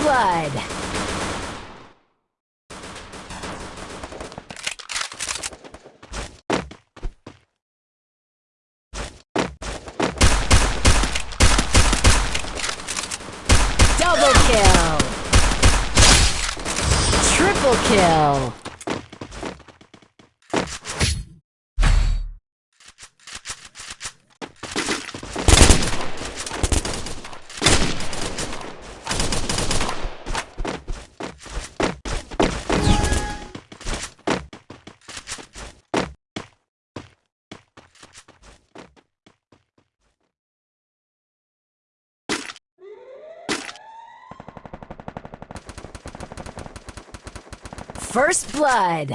blood. Double kill. Triple kill. First blood.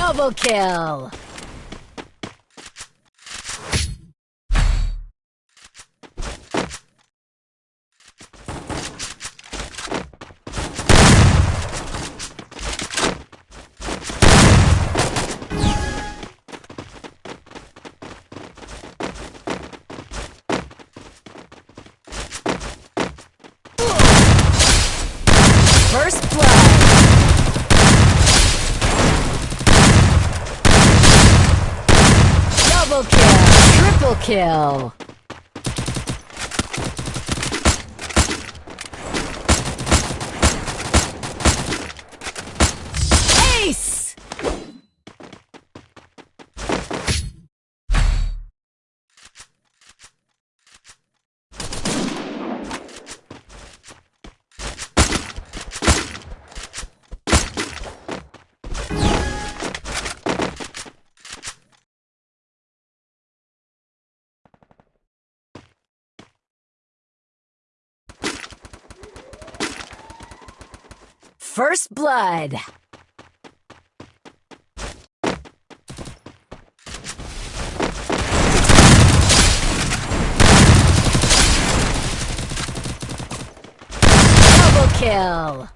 Double kill! First blood! Double kill! Triple kill! First blood! Double kill!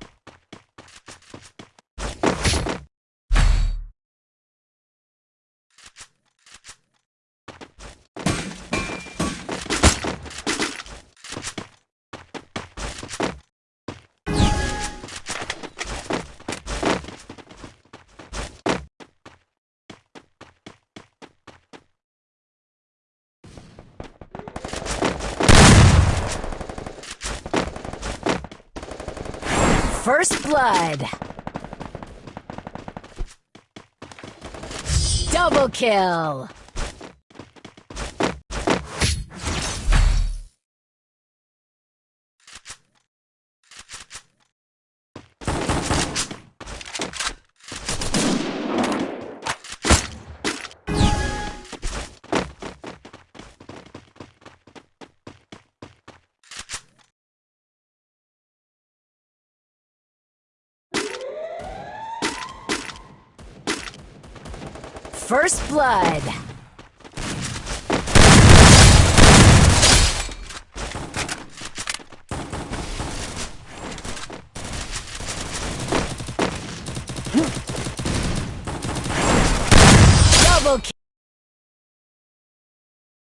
First blood! Double kill! First blood!